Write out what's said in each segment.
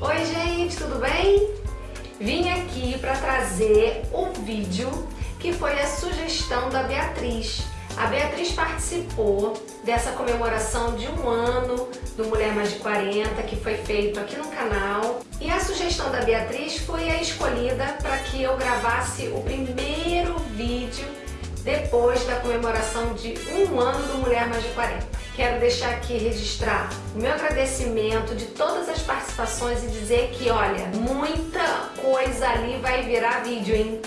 Oi gente, tudo bem? Vim aqui para trazer o vídeo que foi a sugestão da Beatriz. A Beatriz participou dessa comemoração de um ano do Mulher Mais de 40 que foi feito aqui no canal e a sugestão da Beatriz foi a escolhida para que eu gravasse o primeiro vídeo depois da comemoração de um ano do Mulher Mais de 40. Quero deixar aqui registrar o meu agradecimento de todas as participações e dizer que, olha, muita coisa ali vai virar vídeo, hein?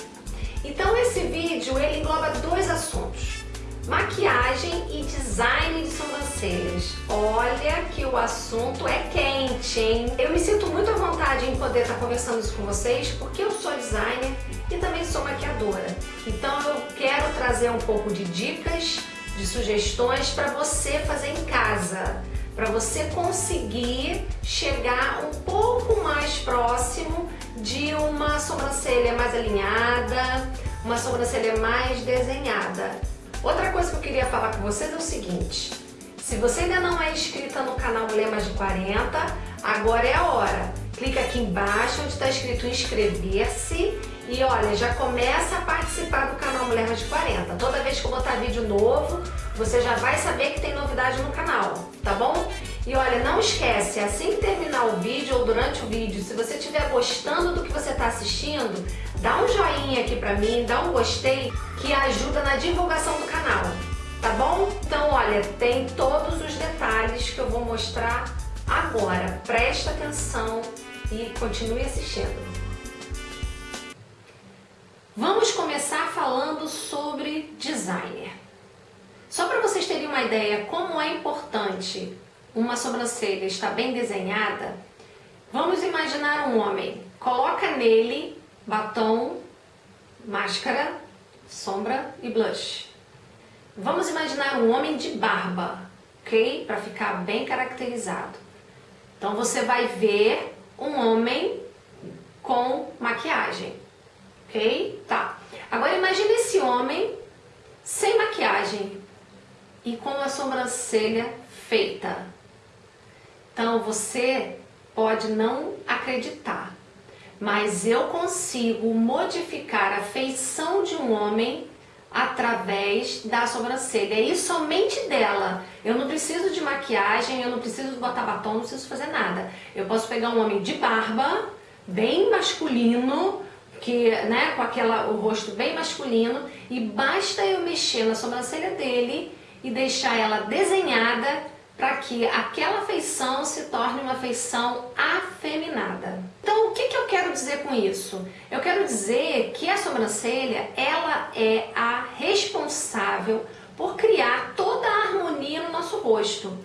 Então esse vídeo, ele engloba dois assuntos. Maquiagem e design de sobrancelhas. Olha que o assunto é quente, hein? Eu me sinto muito à vontade em poder estar conversando isso com vocês, porque eu sou designer e também sou maquiadora. Então eu quero trazer um pouco de dicas, de sugestões para você fazer em casa, para você conseguir chegar um pouco mais próximo de uma sobrancelha mais alinhada, uma sobrancelha mais desenhada. Outra coisa que eu queria falar com vocês é o seguinte, se você ainda não é inscrita no canal Mulher Mais de 40, agora é a hora. Clica aqui embaixo onde está escrito inscrever-se e olha, já começa a participar do canal Mulher Mais de 40. Toda vez que eu botar vídeo novo, você já vai saber que tem novidade no canal, tá bom? E olha, não esquece, assim que terminar o vídeo ou durante o vídeo, se você estiver gostando do que você está assistindo, dá um joinha aqui pra mim, dá um gostei, que ajuda na divulgação do canal, tá bom? Então, olha, tem todos os detalhes que eu vou mostrar agora. Presta atenção e continue assistindo. Vamos começar falando sobre designer. Só para vocês terem uma ideia como é importante uma sobrancelha estar bem desenhada, vamos imaginar um homem. Coloca nele batom, máscara, sombra e blush. Vamos imaginar um homem de barba, ok? Para ficar bem caracterizado. Então você vai ver um homem com maquiagem. Ok? Tá. Agora imagine esse homem sem maquiagem e com a sobrancelha feita. Então você pode não acreditar, mas eu consigo modificar a feição de um homem através da sobrancelha e somente dela. Eu não preciso de maquiagem, eu não preciso botar batom, não preciso fazer nada. Eu posso pegar um homem de barba, bem masculino, que, né, com aquela, o rosto bem masculino, e basta eu mexer na sobrancelha dele e deixar ela desenhada para que aquela feição se torne uma feição afeminada. Então, o que, que eu quero dizer com isso? Eu quero dizer que a sobrancelha, ela é a responsável por criar toda a harmonia no nosso rosto.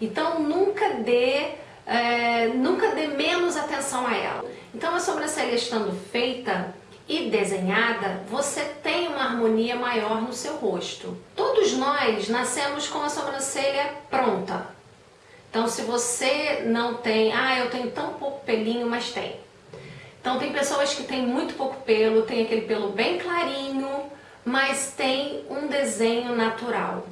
Então, nunca dê, é, nunca dê menos atenção a ela. Então a sobrancelha estando feita e desenhada, você tem uma harmonia maior no seu rosto. Todos nós nascemos com a sobrancelha pronta. Então se você não tem, ah, eu tenho tão pouco pelinho, mas tem. Então tem pessoas que têm muito pouco pelo, tem aquele pelo bem clarinho, mas tem um desenho natural.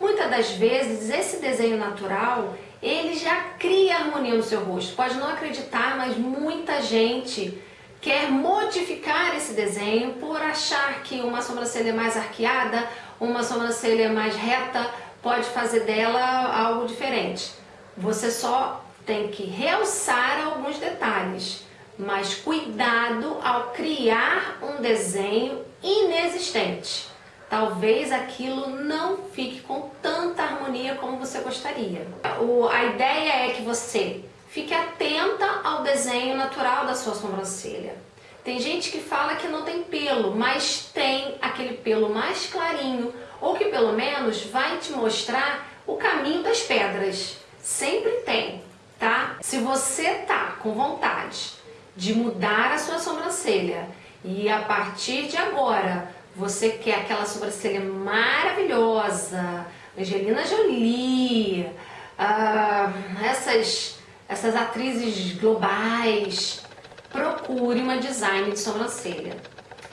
Muitas das vezes esse desenho natural ele já cria harmonia no seu rosto. Pode não acreditar, mas muita gente quer modificar esse desenho por achar que uma sobrancelha mais arqueada, uma sobrancelha mais reta, pode fazer dela algo diferente. Você só tem que realçar alguns detalhes, mas cuidado ao criar um desenho inexistente talvez aquilo não fique com tanta harmonia como você gostaria. A ideia é que você fique atenta ao desenho natural da sua sobrancelha. Tem gente que fala que não tem pelo, mas tem aquele pelo mais clarinho, ou que pelo menos vai te mostrar o caminho das pedras. Sempre tem, tá? Se você tá com vontade de mudar a sua sobrancelha e a partir de agora você quer aquela sobrancelha maravilhosa, Angelina Jolie, uh, essas, essas atrizes globais, procure uma design de sobrancelha.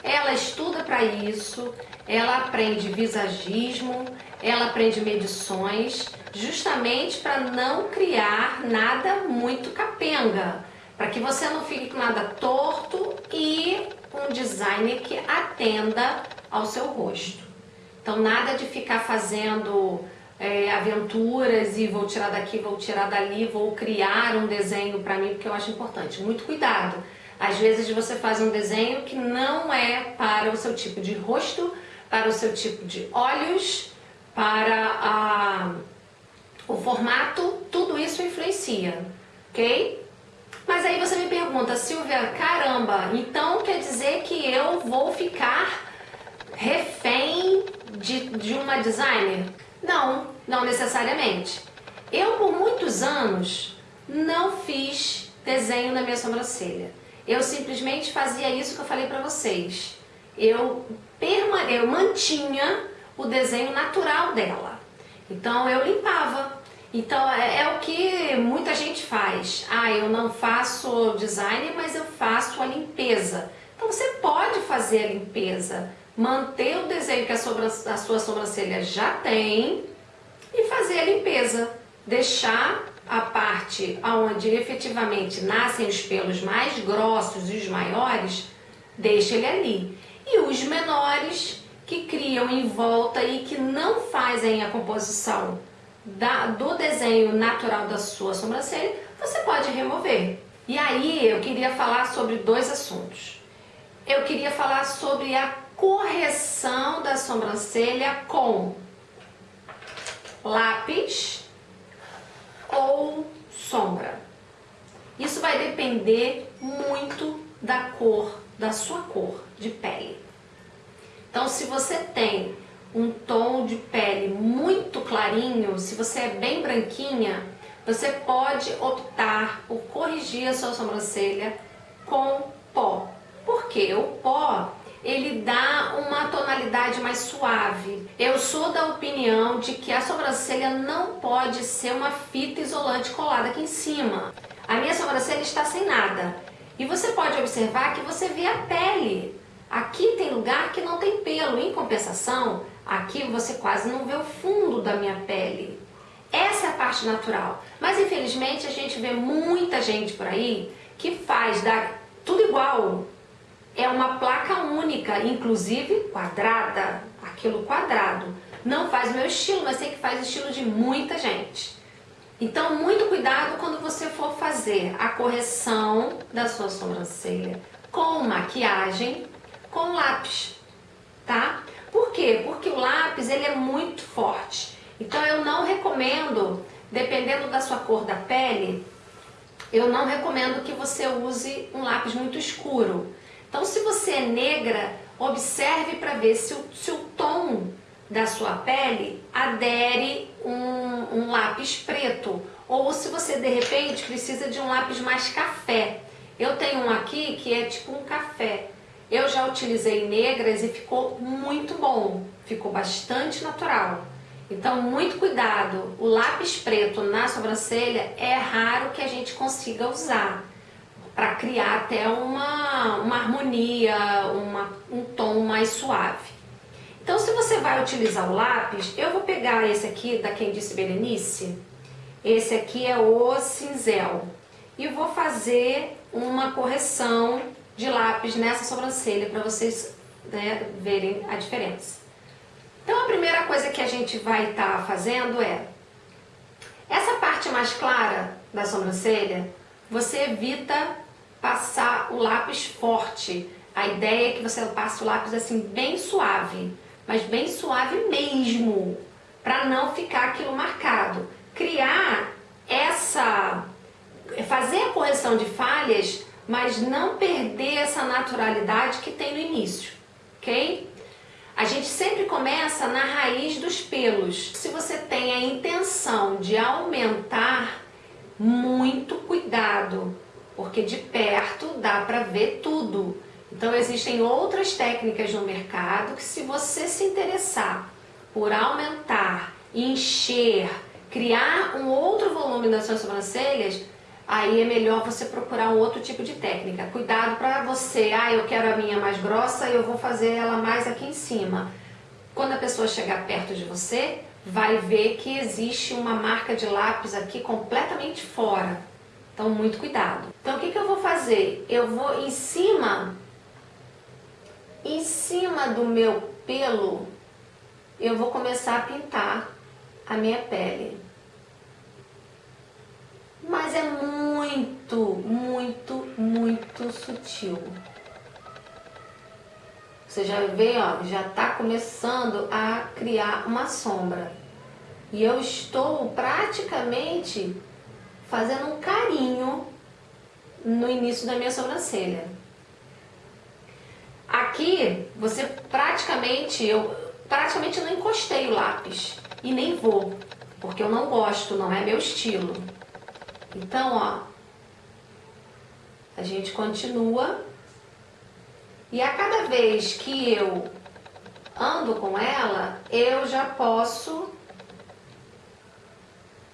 Ela estuda para isso, ela aprende visagismo, ela aprende medições, justamente para não criar nada muito capenga, para que você não fique com nada torto e um design que atenda ao seu rosto. Então nada de ficar fazendo é, aventuras e vou tirar daqui, vou tirar dali, vou criar um desenho para mim, porque eu acho importante. Muito cuidado. Às vezes você faz um desenho que não é para o seu tipo de rosto, para o seu tipo de olhos, para a, o formato, tudo isso influencia, ok? Mas aí você me pergunta, Silvia, caramba, então quer dizer que eu vou ficar refém de, de uma designer? Não, não necessariamente. Eu, por muitos anos, não fiz desenho na minha sobrancelha. Eu simplesmente fazia isso que eu falei pra vocês. Eu, eu mantinha o desenho natural dela. Então, eu limpava. Então, é, é o que muita gente faz. Ah, eu não faço design, mas eu faço a limpeza. Então, você pode fazer a limpeza manter o desenho que a, a sua sobrancelha já tem e fazer a limpeza. Deixar a parte onde efetivamente nascem os pelos mais grossos e os maiores, deixa ele ali. E os menores que criam em volta e que não fazem a composição da, do desenho natural da sua sobrancelha, você pode remover. E aí eu queria falar sobre dois assuntos. Eu queria falar sobre a correção da sobrancelha com lápis ou sombra. Isso vai depender muito da cor, da sua cor de pele. Então, se você tem um tom de pele muito clarinho, se você é bem branquinha, você pode optar por corrigir a sua sobrancelha com pó. Porque o pó ele dá uma tonalidade mais suave. Eu sou da opinião de que a sobrancelha não pode ser uma fita isolante colada aqui em cima. A minha sobrancelha está sem nada. E você pode observar que você vê a pele. Aqui tem lugar que não tem pelo. Em compensação, aqui você quase não vê o fundo da minha pele. Essa é a parte natural. Mas infelizmente a gente vê muita gente por aí que faz da, tudo igual, é uma placa única, inclusive quadrada, aquilo quadrado. Não faz meu estilo, mas sei que faz o estilo de muita gente. Então, muito cuidado quando você for fazer a correção da sua sobrancelha com maquiagem, com lápis, tá? Por quê? Porque o lápis, ele é muito forte. Então, eu não recomendo, dependendo da sua cor da pele, eu não recomendo que você use um lápis muito escuro. Então, se você é negra, observe para ver se o, se o tom da sua pele adere um, um lápis preto ou se você de repente precisa de um lápis mais café. Eu tenho um aqui que é tipo um café. Eu já utilizei negras e ficou muito bom, ficou bastante natural. Então, muito cuidado, o lápis preto na sobrancelha é raro que a gente consiga usar para criar até uma, uma harmonia, uma, um tom mais suave. Então, se você vai utilizar o lápis, eu vou pegar esse aqui da Quem Disse Berenice, esse aqui é o cinzel, e vou fazer uma correção de lápis nessa sobrancelha para vocês né, verem a diferença. Então, a primeira coisa que a gente vai estar tá fazendo é, essa parte mais clara da sobrancelha, você evita passar o lápis forte. A ideia é que você passe o lápis assim bem suave, mas bem suave mesmo, para não ficar aquilo marcado. Criar essa, fazer a correção de falhas, mas não perder essa naturalidade que tem no início, ok? A gente sempre começa na raiz dos pelos. Se você tem a intenção de aumentar, muito cuidado, porque de perto dá para ver tudo. Então existem outras técnicas no mercado que se você se interessar por aumentar, encher, criar um outro volume nas suas sobrancelhas, aí é melhor você procurar um outro tipo de técnica. Cuidado para você, ah, eu quero a minha mais grossa e eu vou fazer ela mais aqui em cima. Quando a pessoa chegar perto de você, vai ver que existe uma marca de lápis aqui completamente fora, Então, muito cuidado. Então, o que, que eu vou fazer? Eu vou em cima, em cima do meu pelo, eu vou começar a pintar a minha pele. Mas é muito, muito, muito sutil. Você já vê, ó, já está começando a criar uma sombra. E eu estou praticamente fazendo um carinho no início da minha sobrancelha. Aqui, você praticamente, eu praticamente não encostei o lápis e nem vou, porque eu não gosto, não é meu estilo. Então, ó, a gente continua e a cada vez que eu ando com ela, eu já posso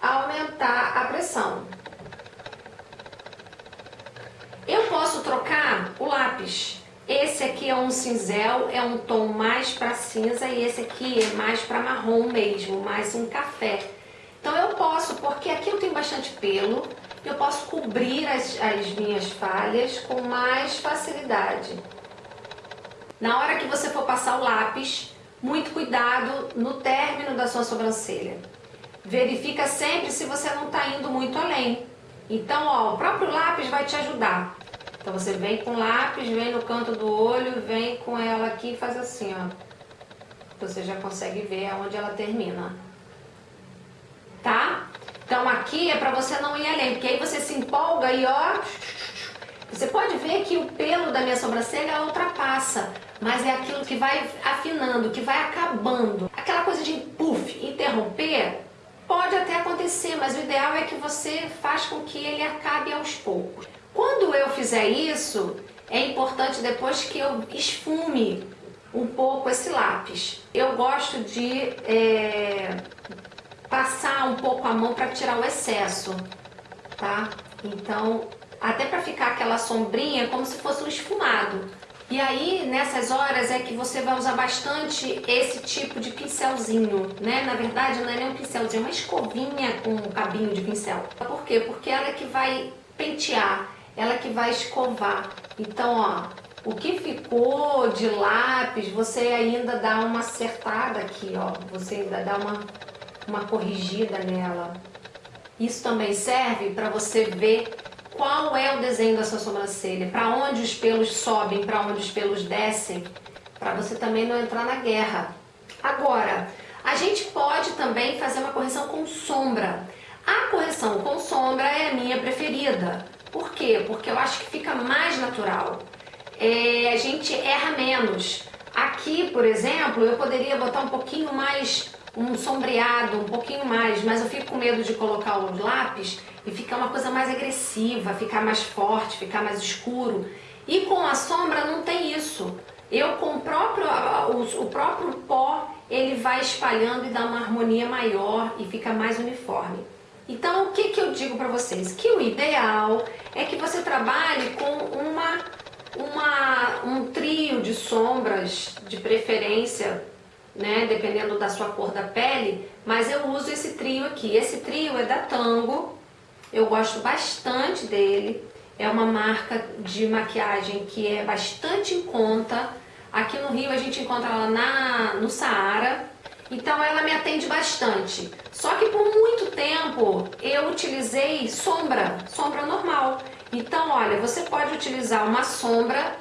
aumentar a pressão. Eu posso trocar o lápis. Esse aqui é um cinzel, é um tom mais para cinza e esse aqui é mais para marrom mesmo, mais um café. Então eu posso, porque aqui eu tenho bastante pelo, eu posso cobrir as, as minhas falhas com mais facilidade. Na hora que você for passar o lápis, muito cuidado no término da sua sobrancelha. Verifica sempre se você não está indo muito além. Então, ó, o próprio lápis vai te ajudar. Então você vem com o lápis, vem no canto do olho, vem com ela aqui e faz assim, ó. Você já consegue ver aonde ela termina. Tá? Então aqui é para você não ir além, porque aí você se empolga e ó... Você pode ver que o pelo da minha sobrancelha ultrapassa, mas é aquilo que vai afinando, que vai acabando. Aquela coisa de puff, interromper, Pode até acontecer, mas o ideal é que você faz com que ele acabe aos poucos. Quando eu fizer isso, é importante depois que eu esfume um pouco esse lápis. Eu gosto de é, passar um pouco a mão para tirar o excesso, tá? Então, até para ficar aquela sombrinha como se fosse um esfumado. E aí, nessas horas é que você vai usar bastante esse tipo de pincelzinho, né? Na verdade, não é nem um pincelzinho, é uma escovinha com um cabinho de pincel. Por quê? Porque ela é que vai pentear, ela é que vai escovar. Então, ó, o que ficou de lápis, você ainda dá uma acertada aqui, ó. Você ainda dá uma, uma corrigida nela. Isso também serve para você ver qual é o desenho da sua sobrancelha, para onde os pelos sobem, para onde os pelos descem, para você também não entrar na guerra. Agora, a gente pode também fazer uma correção com sombra. A correção com sombra é a minha preferida. Por quê? Porque eu acho que fica mais natural. É, a gente erra menos. Aqui, por exemplo, eu poderia botar um pouquinho mais, um sombreado, um pouquinho mais, mas eu fico com medo de colocar os lápis e ficar uma coisa mais agressiva, ficar mais forte, ficar mais escuro. E com a sombra não tem isso. Eu com o próprio, o, próprio pó, ele vai espalhando e dá uma harmonia maior e fica mais uniforme. Então, o que, que eu digo para vocês? Que o ideal é que você trabalhe com uma, uma, um trio de sombras, de preferência, né, dependendo da sua cor da pele, mas eu uso esse trio aqui. Esse trio é da Tango, eu gosto bastante dele. É uma marca de maquiagem que é bastante em conta. Aqui no Rio a gente encontra ela na, no Saara. Então ela me atende bastante. Só que por muito tempo eu utilizei sombra, sombra normal. Então olha, você pode utilizar uma sombra,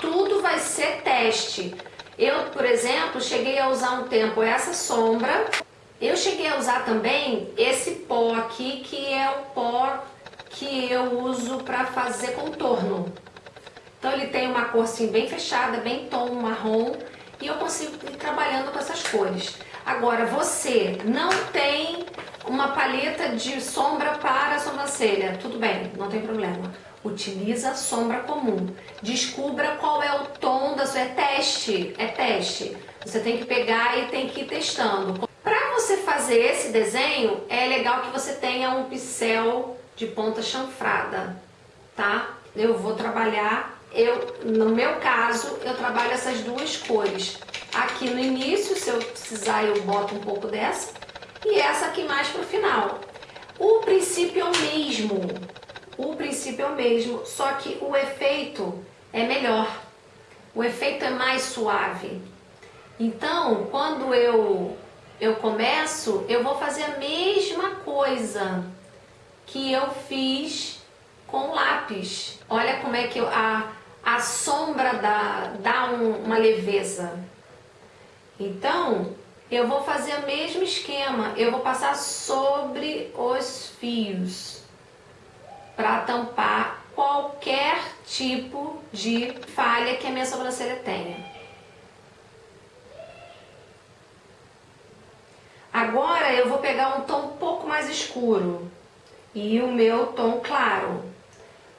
tudo vai ser teste. Eu, por exemplo, cheguei a usar um tempo essa sombra eu cheguei a usar também esse pó aqui, que é o pó que eu uso para fazer contorno. Então ele tem uma cor assim bem fechada, bem tom marrom, e eu consigo ir trabalhando com essas cores. Agora, você não tem uma paleta de sombra para a sobrancelha, tudo bem, não tem problema. Utiliza sombra comum. Descubra qual é o tom da sua... É teste, é teste. Você tem que pegar e tem que ir testando. Para você fazer esse desenho, é legal que você tenha um pincel de ponta chanfrada, tá? Eu vou trabalhar, eu, no meu caso, eu trabalho essas duas cores. Aqui no início, se eu precisar, eu boto um pouco dessa. E essa aqui mais pro final. O princípio é o mesmo. O princípio é o mesmo, só que o efeito é melhor, o efeito é mais suave. Então, quando eu, eu começo, eu vou fazer a mesma coisa que eu fiz com lápis. Olha como é que eu, a, a sombra dá, dá um, uma leveza. Então, eu vou fazer o mesmo esquema, eu vou passar sobre os fios para tampar qualquer tipo de falha que a minha sobrancelha tenha. Agora eu vou pegar um tom um pouco mais escuro e o meu tom claro.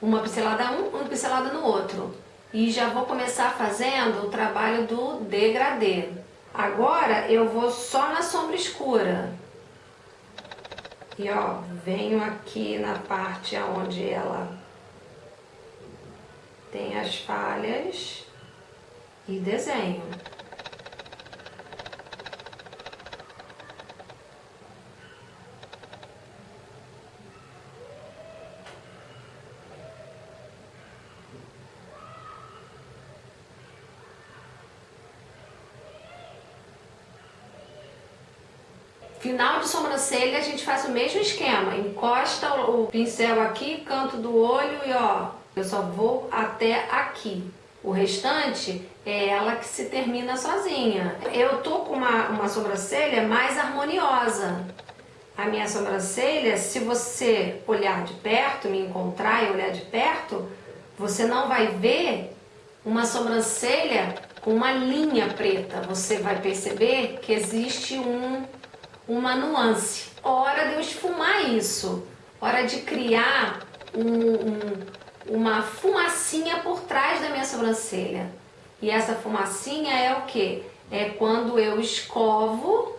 Uma pincelada um, uma pincelada no outro. E já vou começar fazendo o trabalho do degradê. Agora eu vou só na sombra escura. E ó, venho aqui na parte onde ela tem as falhas e desenho. Final de sobrancelha, a gente faz o mesmo esquema. Encosta o pincel aqui, canto do olho e ó, eu só vou até aqui. O restante é ela que se termina sozinha. Eu tô com uma, uma sobrancelha mais harmoniosa. A minha sobrancelha, se você olhar de perto, me encontrar e olhar de perto, você não vai ver uma sobrancelha com uma linha preta. Você vai perceber que existe um uma nuance. Hora de eu esfumar isso, hora de criar um, um, uma fumacinha por trás da minha sobrancelha. E essa fumacinha é o que? É quando eu escovo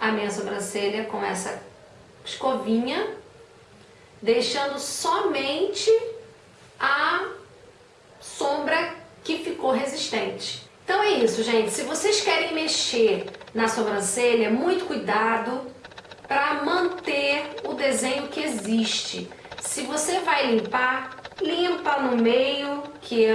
a minha sobrancelha com essa escovinha, deixando somente a sombra que ficou resistente. Então é isso, gente. Se vocês querem mexer na sobrancelha, muito cuidado para manter o desenho que existe. Se você vai limpar, limpa no meio, que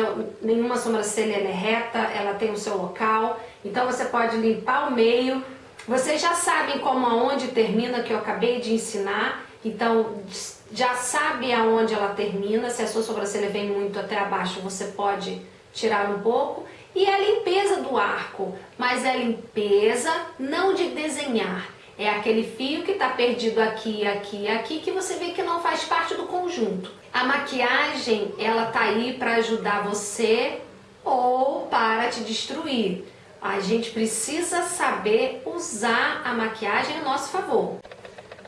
nenhuma sobrancelha é reta, ela tem o seu local. Então você pode limpar o meio. Vocês já sabem como aonde termina, que eu acabei de ensinar. Então já sabe aonde ela termina. Se a sua sobrancelha vem muito até abaixo, você pode tirar um pouco. E a limpeza do arco, mas é limpeza não de desenhar, é aquele fio que está perdido aqui, aqui, aqui, que você vê que não faz parte do conjunto. A maquiagem, ela tá aí para ajudar você ou para te destruir. A gente precisa saber usar a maquiagem a nosso favor.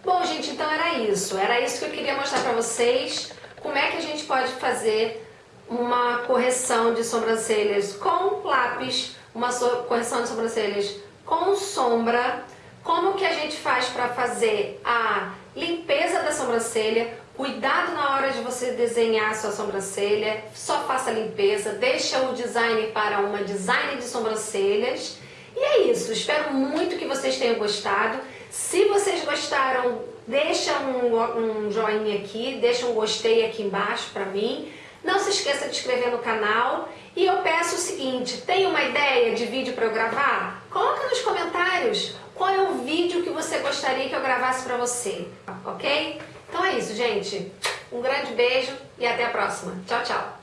Bom, gente, então era isso. Era isso que eu queria mostrar para vocês. Como é que a gente pode fazer uma correção de sobrancelhas com lápis, uma so correção de sobrancelhas com sombra, como que a gente faz para fazer a limpeza da sobrancelha, cuidado na hora de você desenhar a sua sobrancelha, só faça a limpeza, deixa o design para uma design de sobrancelhas. E é isso, espero muito que vocês tenham gostado. Se vocês gostaram, deixa um, um joinha aqui, deixa um gostei aqui embaixo para mim. Não se esqueça de inscrever no canal e eu peço o seguinte, tem uma ideia de vídeo para eu gravar? Coloca nos comentários qual é o vídeo que você gostaria que eu gravasse para você, ok? Então é isso, gente. Um grande beijo e até a próxima. Tchau, tchau.